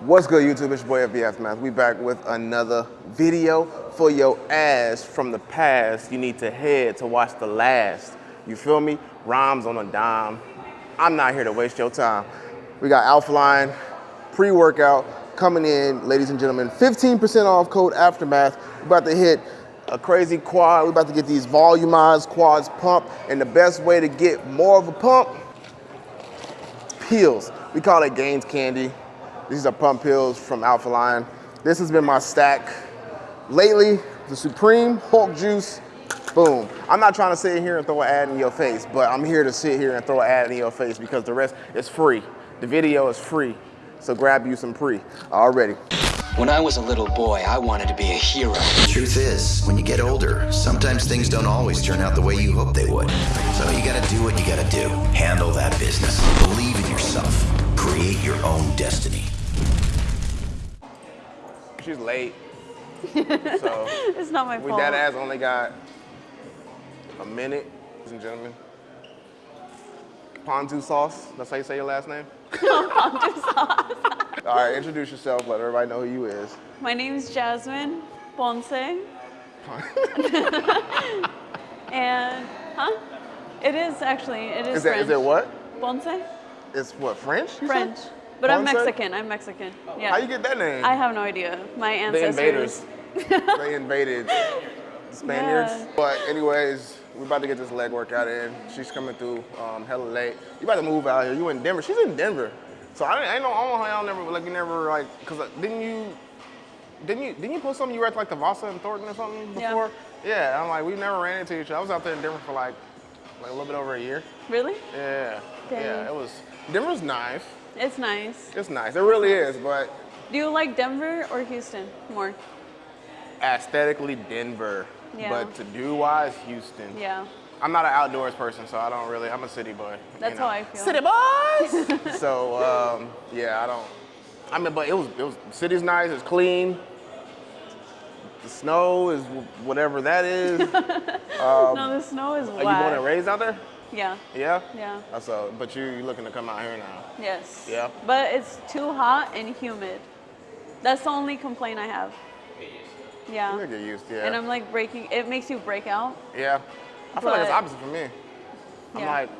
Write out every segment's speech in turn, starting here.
What's good YouTube, it's your boy FB Aftermath. We back with another video for your ass from the past. You need to head to watch the last. You feel me? Rhymes on a dime. I'm not here to waste your time. We got Alpha Lion pre-workout coming in, ladies and gentlemen. 15% off code Aftermath. We're about to hit a crazy quad. We're about to get these volumized quads pumped. And the best way to get more of a pump, pills. We call it Gains Candy. These are pump pills from Alpha Lion. This has been my stack lately. The Supreme Hulk Juice, boom. I'm not trying to sit here and throw an ad in your face, but I'm here to sit here and throw an ad in your face because the rest is free. The video is free. So grab you some pre already. When I was a little boy, I wanted to be a hero. The truth is, when you get older, sometimes things don't always turn out the way you hope they would. So you gotta do what you gotta do. Handle that business. Believe in yourself. Create your own destiny. She's late. so It's not my fault. we fault. that ass only got a minute, ladies and gentlemen. Ponzu sauce, that's how you say your last name? Ponzu sauce. All right, introduce yourself, let everybody know who you is. My name's Jasmine Ponce. and, huh? It is actually, it is, Is that French. is it what? Ponce? It's what, French? French. But I'm Ponce? Mexican, I'm Mexican. Yeah. How you get that name? I have no idea. My ancestors. the invaders. they invaded Spaniards. Yeah. But anyways, we're about to get this leg workout in. She's coming through um, hella late. You about to move out here. You in Denver. She's in Denver. So I, I know, I don't know how y'all never, like you never like, cause uh, didn't you, didn't you, didn't you post something you were at like the Vasa and Thornton or something Yeah. before? Yeah. I'm like, we never ran into each other. I was out there in Denver for like, like a little bit over a year. Really? Yeah. Dang. Yeah, it was, Denver's nice. It's nice. It's nice. It really is, but Do you like Denver or Houston more? aesthetically Denver. Yeah. But to do wise, Houston. Yeah. I'm not an outdoors person, so I don't really. I'm a city boy. you That's know. how I feel. City boys. so um, yeah, I don't. I mean, but it was it was city's nice. It's clean. The snow is whatever that is. no, the snow is Are you wet. born and raised out there? Yeah. Yeah. Yeah. Uh, So, but you you looking to come out here now? Yes. Yeah. But it's too hot and humid. That's the only complaint I have. Yeah. You get used, yeah. And I'm like breaking. It makes you break out. yeah. I feel like it's opposite for me. I'm Yeah. like,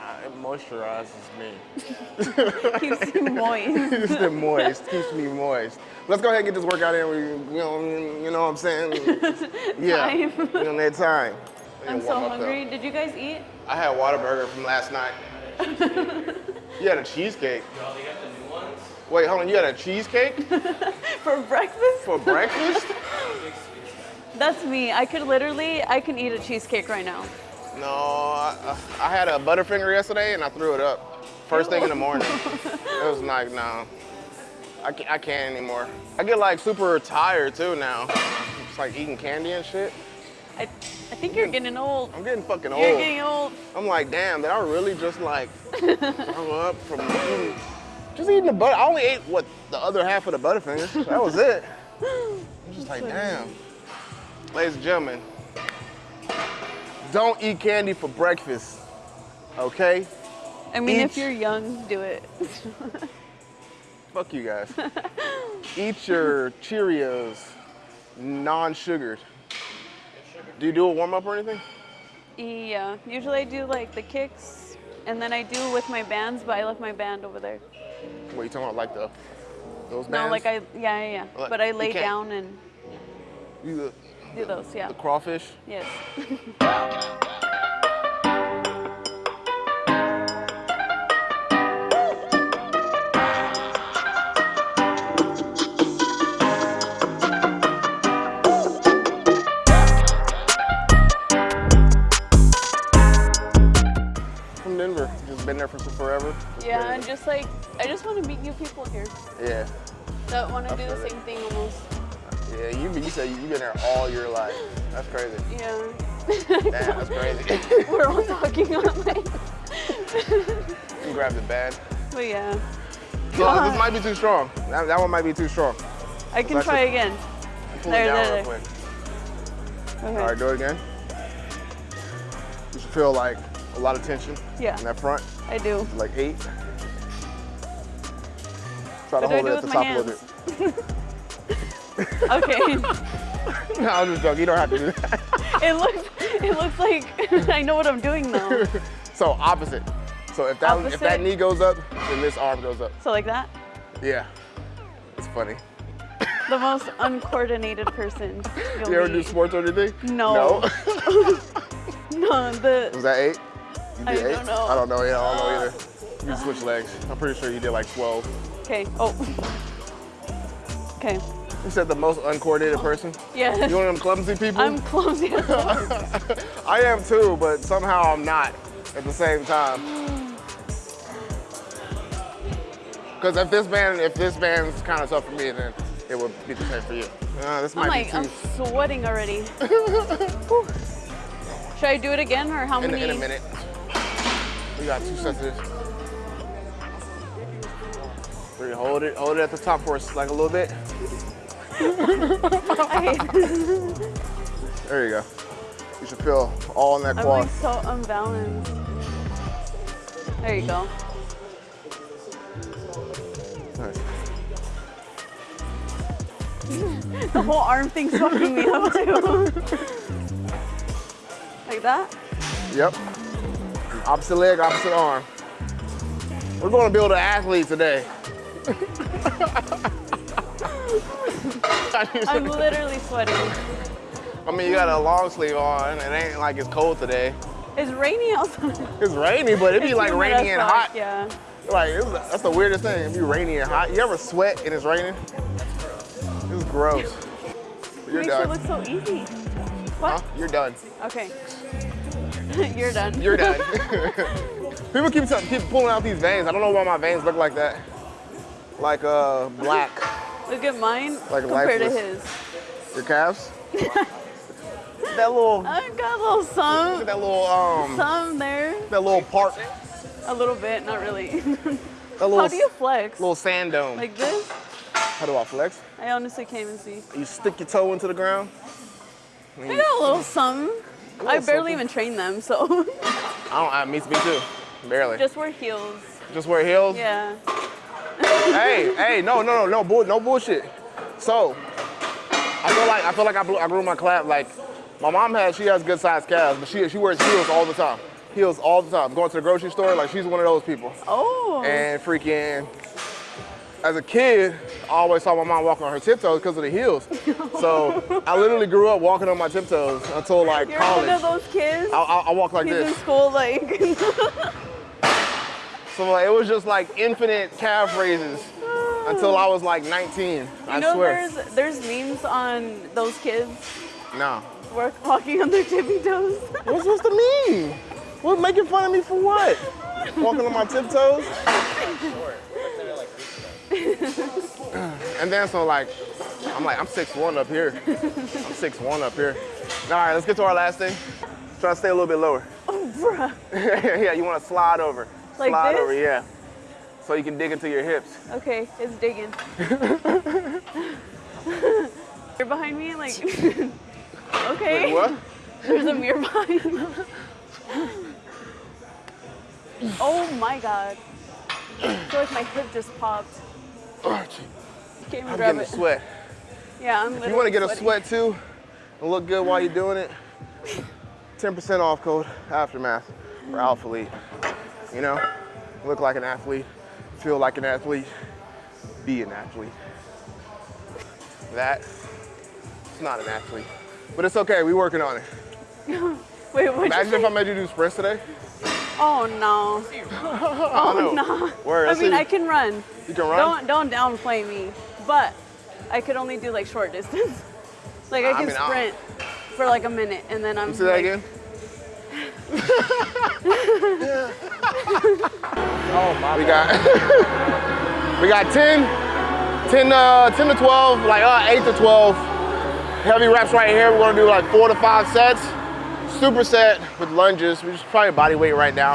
uh, it moisturizes me. Keeps you moist. keeps it moist. Keeps me moist. Let's go ahead and get this workout in. We, you know, you know what I'm saying? Yeah. Time. We on that time. I'm so warm up though. hungry. Did you guys eat? I had a Whataburger from last night. you had a cheesecake. No, they got the new ones. Wait, hold on. You had a cheesecake For breakfast? for breakfast? That's me. I could literally, I can eat a cheesecake right now. no, I, I had a Butterfinger yesterday and I threw it up. First thing in the morning. it was like, no, I can't, I can't anymore. I get like super tired too now. It's like eating candy and shit. I, I think you're getting old. I'm getting fucking old. You're getting old. I'm like, damn, did I really just like throw up from eating, just eating the butter? I only ate what the other half of the Butterfinger. That was it. I'm just like, damn. Ladies and gentlemen, don't eat candy for breakfast, okay? I mean, if you're young, do it. Fuck you guys. eat your Cheerios, non-sugared. Do you do a warm up or anything? yeah. Usually I do like the kicks, and then I do with my bands, but I left my band over there. What you talking about, like the those No, like I, yeah, yeah, yeah. Like, But I lay down and You the, do those, yeah. the crawfish. Yes. for forever. Yeah, and just like, I just want to meet new people here Yeah. that want to do the it. same thing almost. Yeah, you you said you've been there all your life. That's crazy. Yeah. Damn, that's crazy. We're all talking on like, you grab the band. but yeah. No, this might be too strong. That, that one might be too strong. I can try again. Pull There, it down there, real there. quick. Okay. All right, do it again. You should feel like a lot of tension Yeah. in that front, I do. like eight. Try to hold it at the top my a little bit. Okay. No, I'm just joking. You don't have to do that. it looks it looks like I know what I'm doing now. So opposite. So if that if that knee goes up, then this arm goes up. So like that. Yeah. It's funny. The most uncoordinated person. You ever do sports or anything? No. No. No, the Was that eight? You I don't know. I don't know. Yeah, I don't know either. You can switch legs. I'm pretty sure you did like 12. okay. Oh. Okay. You said the most uncoordinated person. Yes. You one of them clumsy people? I'm clumsy. I am too, but somehow I'm not at the same time. Because if this band, if this band's kind of tough for me, then it would be the same for you. Uh, this I'm might like, be I'm sweating already. Should I do it again or how In, many? in a minute. We got two sets of this. Three, hold it, hold it at the top for us, like a little bit. There you go. You should feel all in that I'm quad. like so unbalanced. There you go. Nice. The whole arm thing's fucking me up too. like that? Yep. Opposite leg, opposite arm. We're going to build an athlete today. I'm literally sweating. I mean, you got a long sleeve on. It ain't like it's cold today. It's rainy outside. It's rainy, but it be It's like rainy and hot. Yeah. Like it's, that's the weirdest thing. It be rainy and hot. You ever sweat and it's raining? It's gross. You're Makes it done. look so easy. Huh? What? You're done. Okay. You're done. You're done. People keep keep pulling out these veins. I don't know why my veins look like that. Like uh black. Look at mine Like compared to his. Your calves. that little I got a little some, that little um some there. that little part. A little bit, not really. Little How do you flex? little sand dome. Like this? How do I flex? I honestly can't even see. You stick your toe into the ground. I got a little something. I barely something. even train them, so I don't. I, me, me too. Barely. Just, wear heels. Just wear heels. Yeah. hey, hey, no, no, no, no, bull, no bullshit. So, I feel like I feel like I, blew, I grew my clap. Like, my mom has, she has good sized calves, but she she wears heels all the time. Heels all the time. Going to the grocery store, like she's one of those people. Oh. And freaking, as a kid, I always saw my mom walking on her tiptoes because of the heels. So I literally grew up walking on my tiptoes until like You're college. one of those kids. I, I, I walk like He's in this. school, like. So like, it was just like infinite calf raises until I was like 19. You I know, swear. there's there's memes on those kids No. work, walking on their tippy toes. What's supposed to mean? What making fun of me for what? Walking on my tiptoes? And then so like, I'm like, I'm 6'1 up here. I'm 6'1 up here. All right, let's get to our last thing. Try to stay a little bit lower. oh, bruh. yeah, you want to slide over. Like slide this? over, yeah. So you can dig into your hips. Okay, it's digging. You're behind me, like. okay. Wait, what? There's a mirror behind me. oh my god. I feel like my hip just popped. Oh. Can't even I'm grab getting a sweat. Yeah, I'm If you want to get a sweat too and look good while you're doing it, 10% off code Aftermath for Alpha. You know, look like an athlete, feel like an athlete, be an athlete. That, it's not an athlete, but it's okay. We working on it. Wait, what? Imagine if I made you do sprints today. Oh no. Oh no. Word, I let's mean. I can run. You can run. Don't don't downplay me, but I could only do like short distance. like I I can mean, I'll- sprint for like a minute and then I'm See that again? oh my. We got we got 10, 10, uh, 10 to 12, like uh, 8 to 12 heavy reps right here. We're gonna do like four to five sets. Superset with lunges, which is probably body weight right now.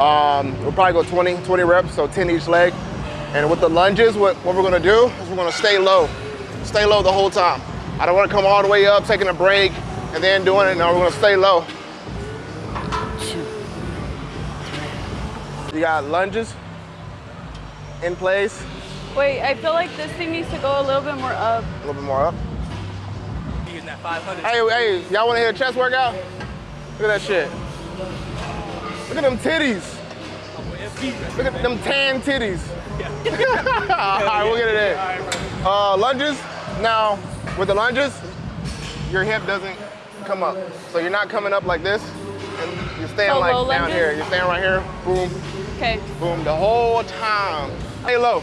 Um, we'll probably go 20, 20 reps, so 10 each leg. And with the lunges, what, what we're gonna do is we're gonna stay low. Stay low the whole time. I don't wanna come all the way up, taking a break, and then doing it. No, we're gonna stay low. You got lunges in place, Wait, I feel like this thing needs to go a little bit more up. A little bit more up. Using that 500. Hey, hey, y'all wanna hear a chest workout? Look at that shit. Look at them titties. Oh, Look at them tan titties. All right, we'll get it in. Uh, lunges. Now, with the lunges, your hip doesn't come up. So you're not coming up like this, and you're staying So like down lunges? here. You're staying right here. Boom, Okay. boom, the whole time. Stay low.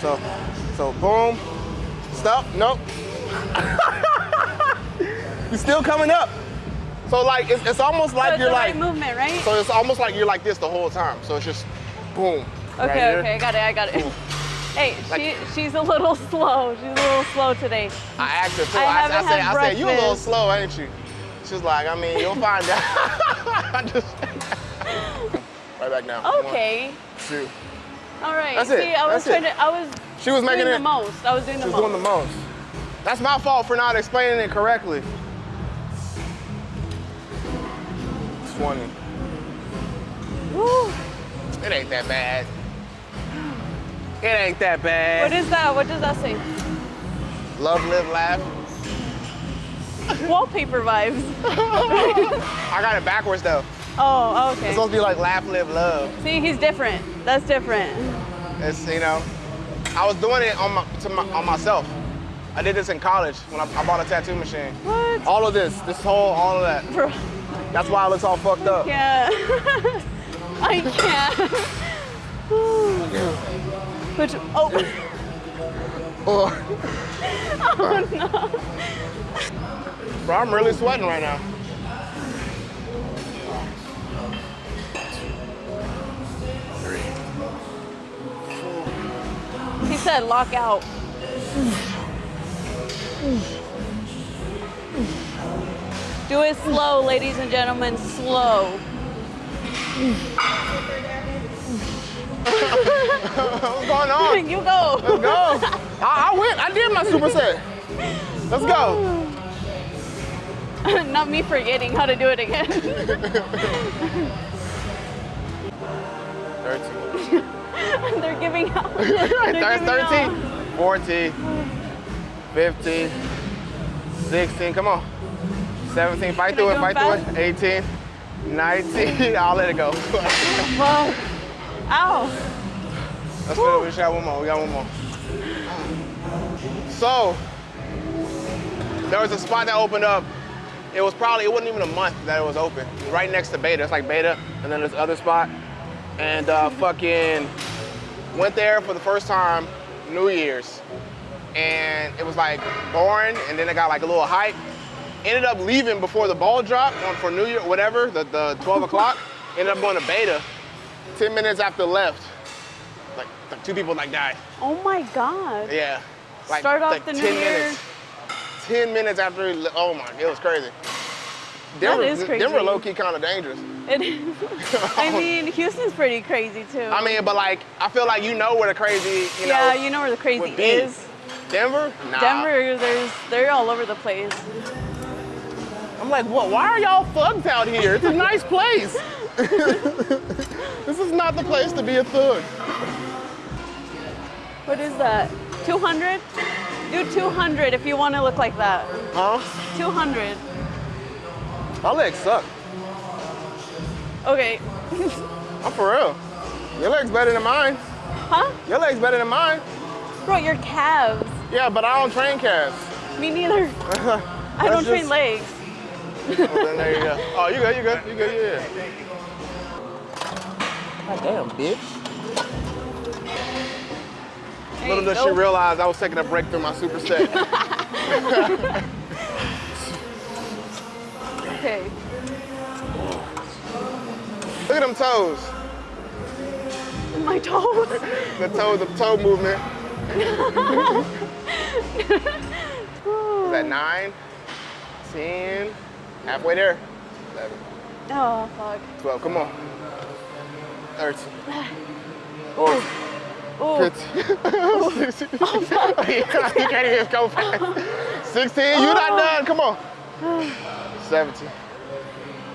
So, so boom, stop, nope. you're still coming up. So like, it's, it's almost So like it's you're like, movement, right? so it's almost like you're like this the whole time. So it's just boom. Okay, right okay, I got it, I got it. Hey, she, she's a little slow. She's a little slow today. I asked her too. I I, I, said, I said, you a little slow, ain't you? She's like, I mean, you'll find out. I just right back now. Okay. One, two. All right. That's it, See, I was that's it. trying to, I was She was making it. the most. I was doing the She was most. doing the most. That's my fault for not explaining it correctly. 20. Woo. It ain't that bad. It ain't that bad. What is that? What does that say? Love, live, laugh. Wallpaper vibes. I got it backwards though. Oh, oh, okay. It's supposed to be like laugh, live, love. See, he's different. That's different. It's you know, I was doing it on my, to my on myself. I did this in college when I, I bought a tattoo machine. What? All of this, this whole, all of that. Bro, That's why it looks all fucked up. yeah. I can't. Which, oh, Oh. no, Bro, I'm really sweating right now. he said lock out. Do it slow, ladies and gentlemen, slow. What's going on? you go. Let's go. I, I went. I did my superset. Let's go. Not me forgetting how to do it again. 13. They're giving out. That's giving 13, 14, 15, 16. Come on. 17. Fight Can through it. Fight them through it. 18, 19. I'll let it go. Whoa. Ow. Let's put it. We just got one more. We got one more. So, there was a spot that opened up. It was probably, it wasn't even a month that it was open. Right next to Beta. It's like Beta, and then this other spot. And uh, fucking went there for the first time New Year's. And it was like boring, and then it got like a little hype. Ended up leaving before the ball dropped on for New Year, whatever, the, the 12 o'clock. Ended up going to Beta. 10 minutes after left, like, like two people like died. Oh my God. Yeah. Like, Start off like the 10 new year. minutes. 10 minutes after, oh my, it was crazy. Denver, is crazy. Denver low key kind of dangerous. It is. I mean, Houston's pretty crazy too. I mean, but like, I feel like you know where the crazy, you know. yeah, you know where the crazy is. Denver? Nah. Denver, there's they're all over the place. I'm like, what? Why are y'all thugs out here? It's a nice place. this is not the place to be a thug. What is that? 200? Do 200 if you want to look like that. Huh? 200. My legs suck. Okay. I'm for real. Your legs better than mine. Huh? Your legs better than mine. Bro, your calves. Yeah, but I don't train calves. Me neither. I don't That's train legs. Oh, then there you go. Oh, you good, you good, you good, yeah. God damn, bitch. There Little does she realize I was taking a break through my superset. Okay. Look at them toes. My toes. The toe, the toe movement. Is that nine, 10, halfway there. 11, Oh, fuck. 12, come on. 13, Ooh. 15, 16. you can't even go fast. 16, you're not Oh. done, come on. 17,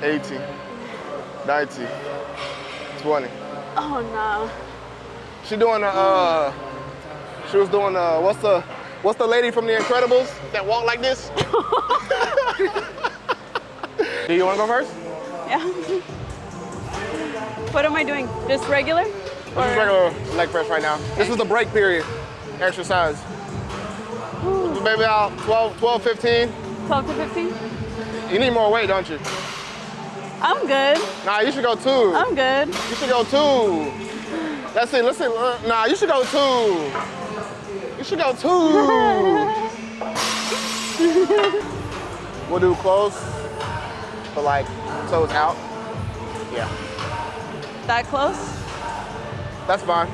18, 19, 20. Oh, no. She doing a, uh, She was doing uh, what's the what's the lady from The Incredibles that walk like this? Do you want to go first? Yeah. What am I doing? Just regular? This is regular leg press right now. This is the break period exercise. Maybe about 12, 12, 15. 12 to 15? You need more weight, don't you? I'm good. Nah, you should go two. I'm good. You should go two. Let's see, let's see. uh, Nah, you should go two. You should go two. we'll do close, but like toes out. Yeah, That close? that's fine.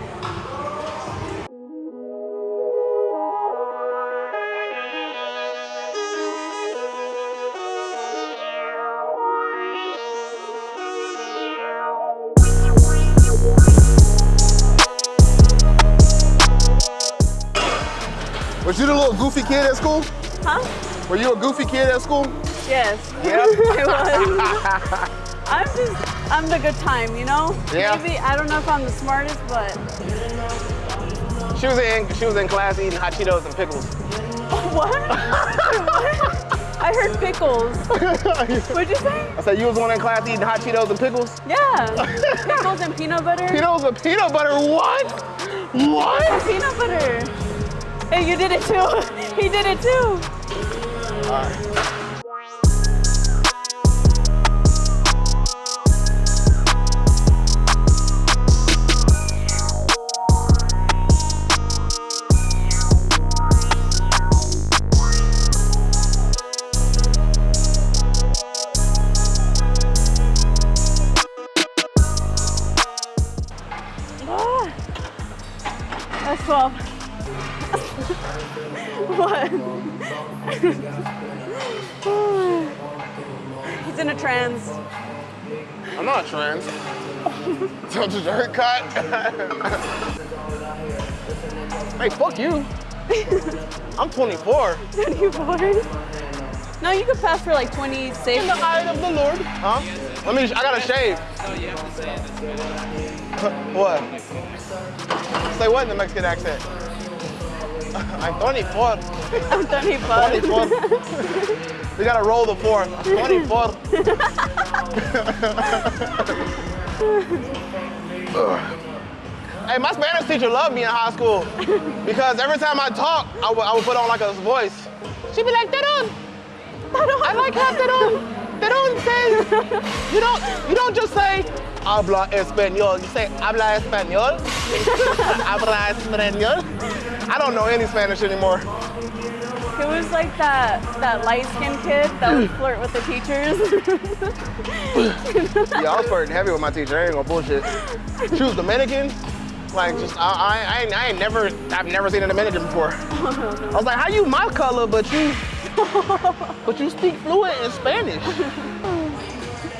Was you the little goofy kid at school? Huh? Were you a goofy kid at school? Yes. Yeah. I was. I'm just, I'm the good time, you know? Yeah. Maybe, I don't know if I'm the smartest, but She was in she was in class eating hot Cheetos and pickles. what? what? I heard pickles. What'd you say? I said you was the one in class eating hot Cheetos and pickles. Yeah. Pickles and peanut butter. Cheetos and peanut butter. What? What? Peanut butter. Hey, you did it too. he did it too. Ah. 24. 24. No, you could pass for like 26. In the eye of the Lord. Huh? Let me. I gotta shave. No, you have to say it. What? Say what in the Mexican accent? I'm 24. I'm 25. 24. we gotta roll the four. I'm 24. Ugh. Hey, my Spanish teacher loved me in high school because every time I talk, I would, I would put on like a voice. She'd be like, Teron, I like how Teron. Teron says, you don't, you don't just say, habla español. You say, habla español. habla español. I don't know any Spanish anymore. It was like that that light skinned kid that would flirt with the teachers. Yeah, I was flirting heavy with my teacher. I ain't gonna bullshit. She was Dominican. Like, just I, I, I, ain't, never, I've never seen a Dominican before. I was like, how you my color, but you, but you speak fluent in Spanish?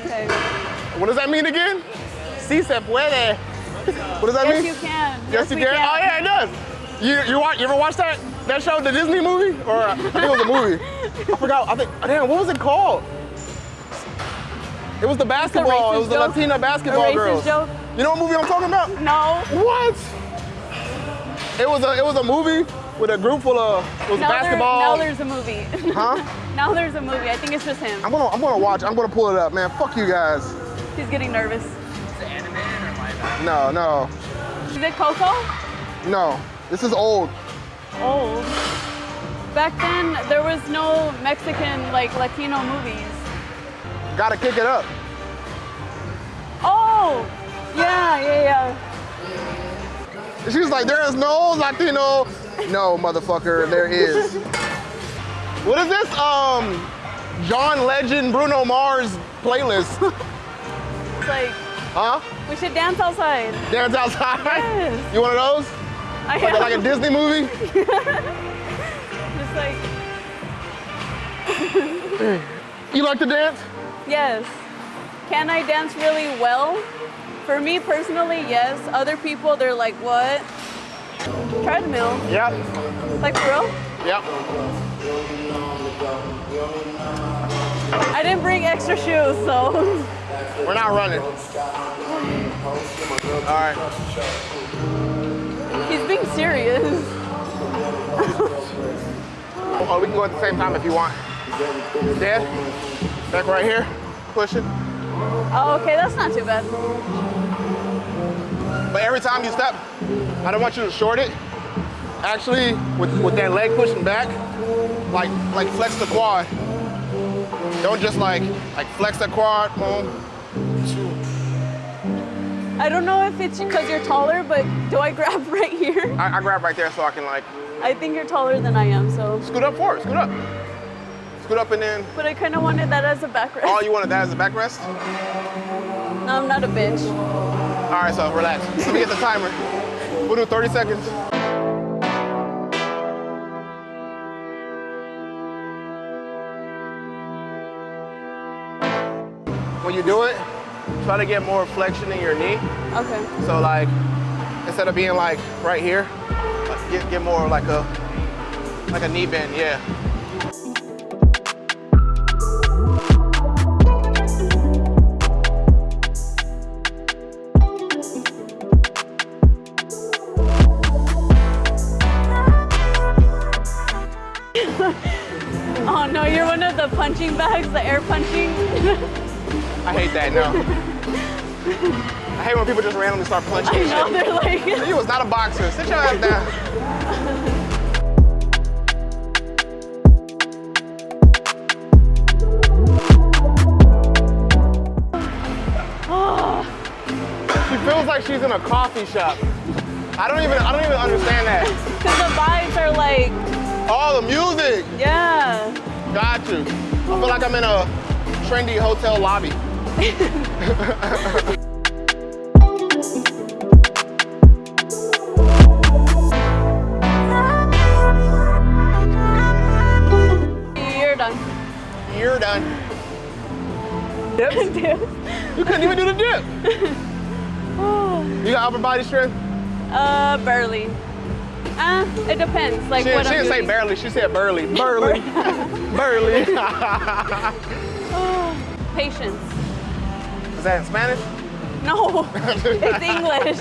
okay. What does that mean again? Si se puede. What does that Yes, mean? you can. Yes, you can. Oh yeah, it does. You, you watch, you ever watch that that show, the Disney movie, or uh, I think it was a movie. I forgot. I think. Damn, what was it called? It was the basketball. It was the? Latina basketball girls. joke? You know what movie I'm talking about? No. What? It was a it was a movie with a group full of it was Now, there, basketball. now there's a movie. huh? now there's a movie. I think it's just him. I'm gonna I'm gonna watch. I'm gonna pull it up, man. Fuck you guys. He's getting nervous. Is it animated or live? No, no, Is it Coco? no. This is old. Old. Back then, there was no Mexican like Latino movies. Gotta kick it up. Oh, yeah, yeah, yeah. She was like, there is no Latino. No, motherfucker, there is. What is this? Um, John Legend, Bruno Mars playlist. It's like Huh? we should dance outside. Dance outside? Yes. You one of those? I Like, like a Disney movie? Just like You like to dance? yes. Can I dance really well? For me personally, yes. Other people, they're like, what? Treadmill? Yep. Like for real? Yep. I didn't bring extra shoes, so We're not running. All right. he's being serious. Oh, we can go at the same time if you want. Dead. Back right here. Push it. Oh, okay, that's not too bad. But every time you step, I don't want you to short it. Actually, with, with that leg pushing back, like like flex the quad. Don't just like like flex the quad. Two. I don't know if it's because you're taller, but do I grab right here? I, I grab right there so I can like I think you're taller than I am, so. scoot up forward. Scoot up. Scoot up and then. But I kind of wanted that as a backrest. All you wanted that as a backrest? No, I'm not a bitch. All right, so relax. Let me get the timer. We'll do 30 seconds. When you do it, try to get more flexion in your knee. Okay. So like, instead of being like right here, like, get, get more like a, like a knee bend, yeah. Punching bags, the air punching. I hate that, no. I hate when people just randomly start punching I know, they're like, You was not a boxer. Sit your ass down. She feels like she's in a coffee shop. I don't even I don't even understand that. because the vibes are like, Oh, the music. yeah. Got you. I feel like I'm in a trendy hotel lobby. You're done. You're done. Dips? You couldn't even do the dip. You got upper body strength? uh, barely. Uh, it depends. Like She, what she I'm didn't say barely, she said burly. Burly. burly. Is Patience. Is that in Spanish? No, it's English.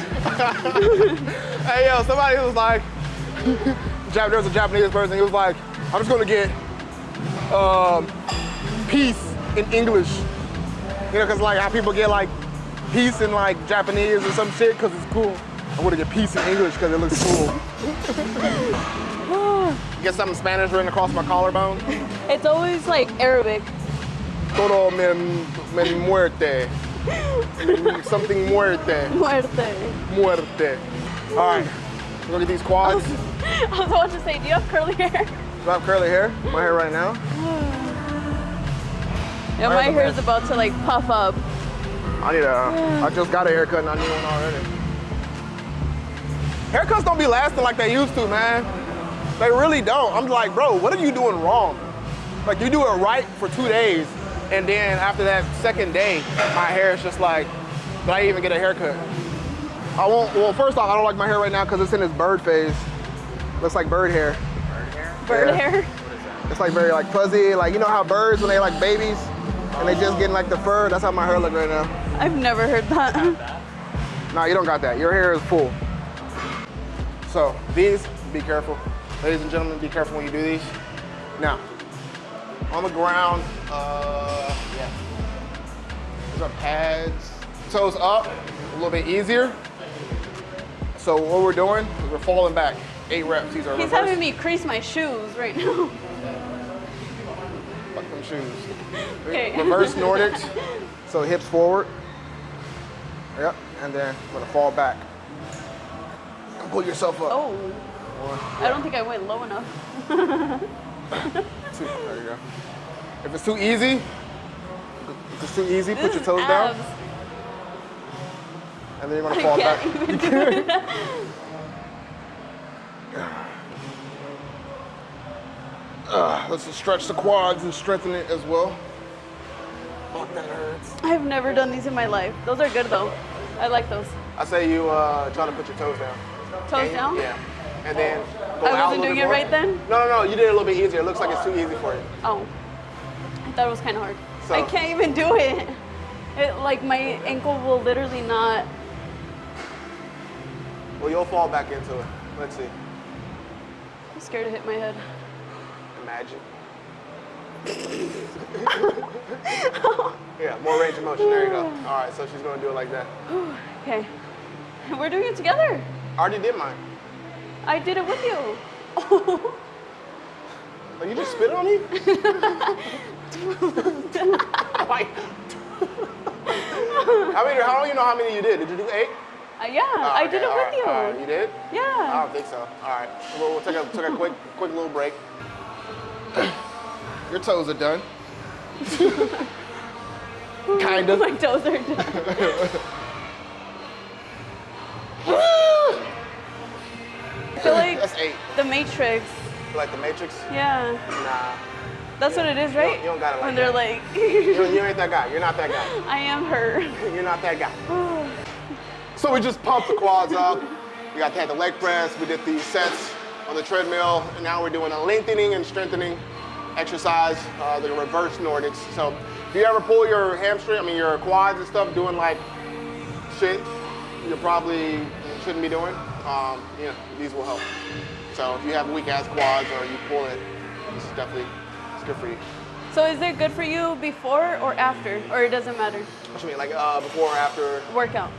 Hey yo, somebody was like, there was a Japanese person, he was like, I'm just gonna get um, peace in English. You know, cause like how people get like peace in like Japanese or some shit, cause it's cool. I wanna get peace in English cause it looks cool. get something Spanish written across my collarbone. It's always like Arabic. Todo me, me muerte. Something muerte. Muerte. Muerte. All right, look at these quads. I was about to say, do you have curly hair? Do I have curly hair? My hair right now. Yeah, my have a hair's about to like puff up. I need a. I just got a haircut and I need one already. Haircuts don't be lasting like they used to, man. They really don't. I'm like, bro, what are you doing wrong? Like you do it right for two days, and then after that second day, my hair is just like, did I even get a haircut? I won't. Well, first off, I don't like my hair right now because it's in its bird phase. Looks like bird hair. Bird hair? Bird Yeah. hair. It's like very like fuzzy. Like you know how birds when they like babies and they just getting like the fur. That's how my hair look right now. I've never heard that. No, you don't got that. Your hair is full. So these, be careful. Ladies and gentlemen, be careful when you do these. Now, on the ground, uh, yeah. These are pads. Toes up, a little bit easier. So what we're doing is we're falling back. Eight reps. These are He's reverse. having me crease my shoes right now. Fuck them shoes. Okay. Reverse Nordics. So hips forward. Yep. And then I'm gonna fall back. And pull yourself up. Oh, I don't think I went low enough. Two. There you go. If it's too easy, if it's too easy, put your is toes down, and then you're gonna I fall can't back. even. Uh, let's just stretch the quads and strengthen it as well. Fuck, that hurts. I've never done these in my life. Those are good though. I like those. I say you uh, try to put your toes down. Toes And- down? Yeah. And then go I out a wasn't little doing bit it more. right then? No, no, no. You did it a little bit easier. It looks like it's too easy for you. Oh, I thought it was kind of hard. So- I can't even do it. It like my ankle will literally not. Well, you'll fall back into it. Let's see. I'm scared to hit my head. Imagine. yeah, more range of motion. There you go. All right, so she's gonna do it like that. Okay. We're doing it together. I already did mine. I did it with you. Oh, you just spit on me? like, how many? How do you know how many you did? Did you do eight? Uh, yeah, Oh, I okay, did it all with right, you. all right. You did? Yeah. I don't think so. All right, we'll, we'll take a take a quick quick little break. Your toes are done. kind of. My toes are done. Matrix. Like the Matrix? Yeah, Nah. that's what it is, You don't- right? you don't got it like when they're that. like, You, you ain't that guy. You're not that guy. I am her. You're not that guy. So we just pumped the quads up. We got to had the leg press. We did the sets on the treadmill, and now we're doing a lengthening and strengthening exercise, uh, the reverse Nordics. So if you ever pull your hamstring, I mean your quads and stuff, doing like shit, you probably shouldn't be doing. Um, you know, these will help. So if you have weak ass quads or you pull it, this is definitely it's good for you. So is it good for you before or after, or it doesn't matter? What do you mean, like uh, before or after? Workout.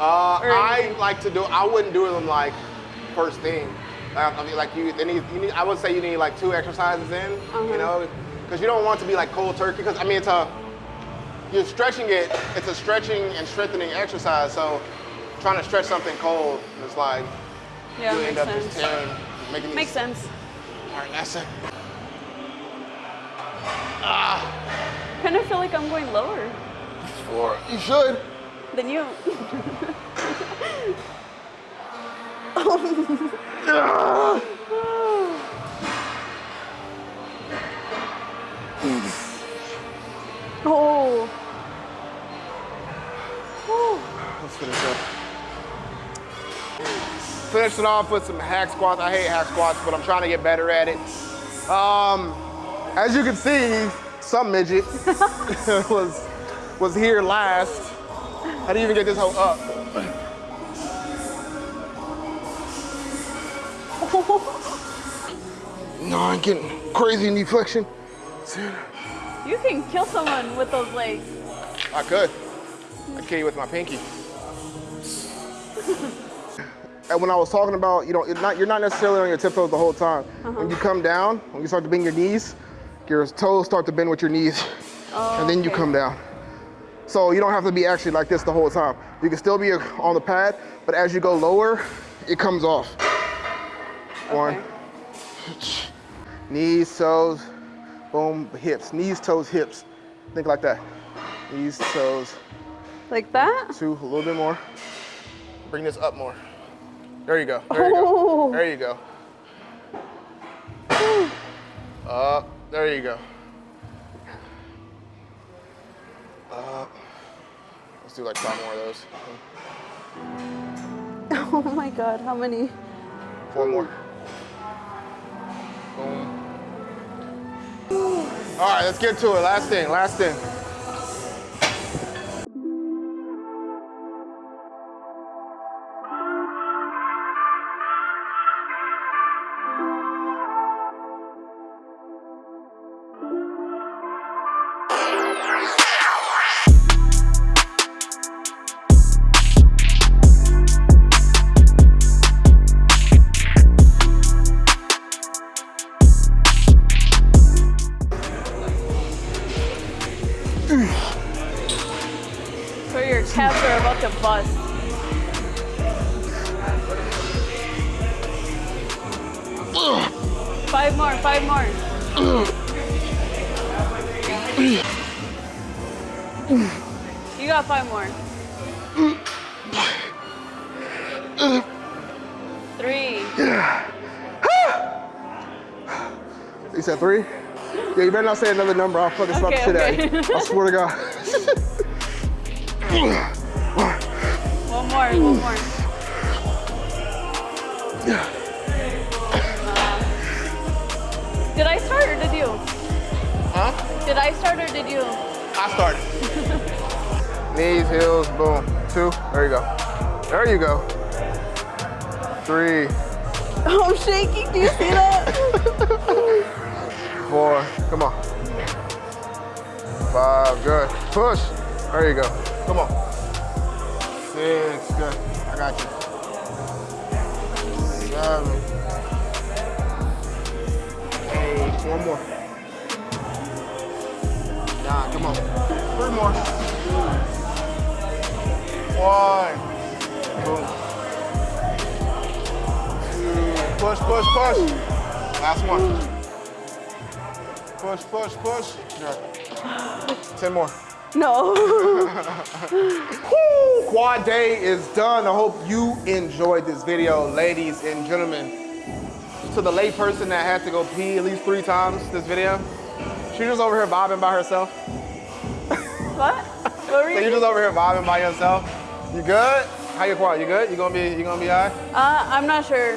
Uh, I like to do. I wouldn't do them like first thing. Uh, I mean, like you, they need, you need. I would say you need like two exercises in. Uh-huh. You know, because you don't want to be like cold turkey. Because I mean, it's a you're stretching it. It's a stretching and strengthening exercise. So trying to stretch something cold is like Yeah, you end up sense. just tearing, making these. Makes sense. All right, that's it. Kind of feel like I'm going lower Four. You should. Then you. oh. Oh. Let's finish up. Finishing off with some hack squats. I hate hack squats, but I'm trying to get better at it. Um, as you can see, some midget was was here last. How do you even get this hoe up? No, I'm getting crazy knee flexion. You can kill someone with those legs. I could. I'd kill you with my pinky. and when I was talking about, you know, you're not, you're not necessarily on your tiptoes the whole time. Uh-huh. When you come down, when you start to bend your knees, your toes start to bend with your knees, oh, and then you come down. So you don't have to be actually like this the whole time. You can still be on the pad, but as you go lower, it comes off. One, Okay. knees, toes, boom, hips. Knees, toes, hips. Think like that. Knees, toes, Like that? two, a little bit more. Bring this up more. There you go. There you Oh. go. There you go. Up. There you go. Up. Let's do like five more of those. Oh my god, how many? Four more. Boom. All right, let's get to it. Last thing. Last thing. Yeah, you better not say another number. I'll fucking slap the Okay, shit okay. out you. I swear to God. One more, one more. Uh, did I start or did you? huh? Did I start or did you? I started. Knees, heels, boom. Two. There you go. There you go. Three. I'm shaking. Do you see that? Four. Come on. Five. Good. Push. There you go. Come on. Six. Good. I got you. Seven. Eight. One more. Nine. Come on. Three more. One. Boom. Two. Push, push, push. Last one. Push, push, push. Good. Ten more. No. Woo! Quad day is done. I hope you enjoyed this video, ladies and gentlemen. To the late person that had to go pee at least three times this video, she just over here bobbing by herself. what? What were So you? you just over here bobbing by yourself. You good? How you quad? You good? You gonna be? You gonna be alright? Uh, I'm not sure.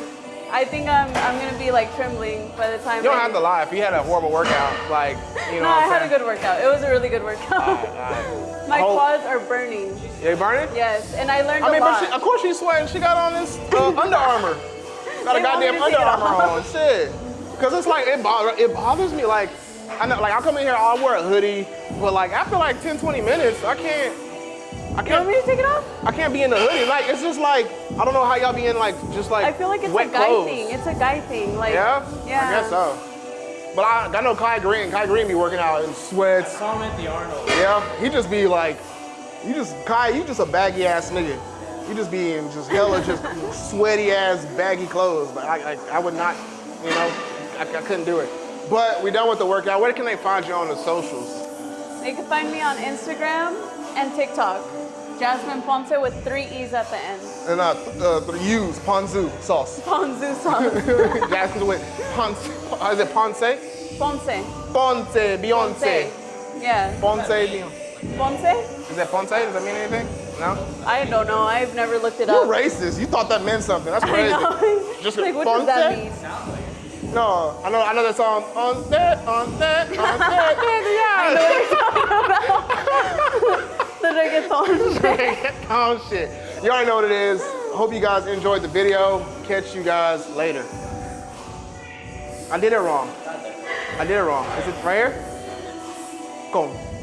I think I'm I'm gonna be like trembling by the time. You don't I- have to lie. If you had a horrible workout, like you know No, I had a good workout. It was a really good workout. Alright. My Hold- quads are burning. You burning? Yes, and I learned I mean, but she, of course she's sweating. She got on this uh, Under Armour. Got a They goddamn Under Armour on. Shit. Cause it's like it bothers it bothers me. Like I know, like I come in here, I'll wear a hoodie, but like after like 10, 20 minutes, I can't. I you want me can't. to take it off? I can't be in the hoodie. Like it's just like I don't know how y'all be in like just like I feel like it's a guy clothes. thing. It's a guy thing. Like Yeah. yeah. I guess so. But I, I know Kai Greene. Kai Greene be working out in sweats. Saw him at the Arnold. Yeah, he just be like, you just Kai, you just a baggy ass nigga. You just be in just hella just sweaty ass baggy clothes. But I, I, I would not, you know, I, I couldn't do it. But we done with the workout. Where can they find you on the socials? They can find me on Instagram and TikTok. Jasmine Ponce with three E's at the end. And uh, th- uh the use ponzu sauce. Ponzu sauce. Jasmine with ponce. Is it ponce? Ponce. Ponce, Beyonce. Yeah. Ponce, Beyonce. Ponce? Is that ponce? Does that mean anything? No. I don't know. I've never looked it You're up. racist. You thought that meant something. That's I crazy. know. Just like, what does that Ponce? mean? No, I know, I know that song. On that, on that, on that, The reggaeton. oh shit. You already know what it is. Hope you guys enjoyed the video. Catch you guys later. I did it wrong. I did it wrong. Is it right here? Come.